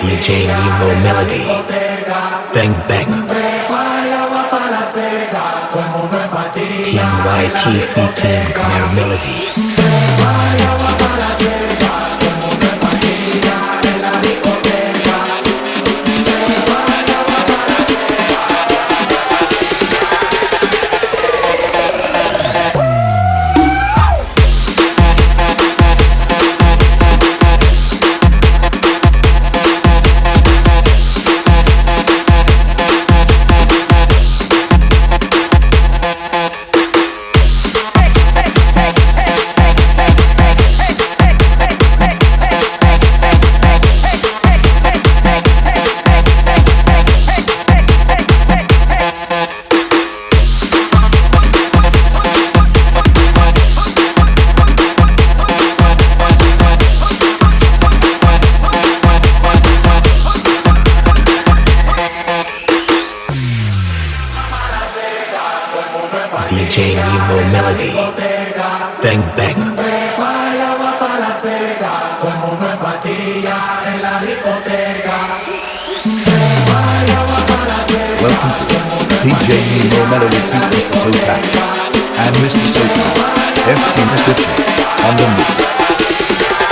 DJ Nemo Melody. Bang Bang. Team YT featuring Canary Melody. welcome to DJ Nemo Melody feat Mr. Sotak and Mr. Sotak, FT Mr. Chick on the move.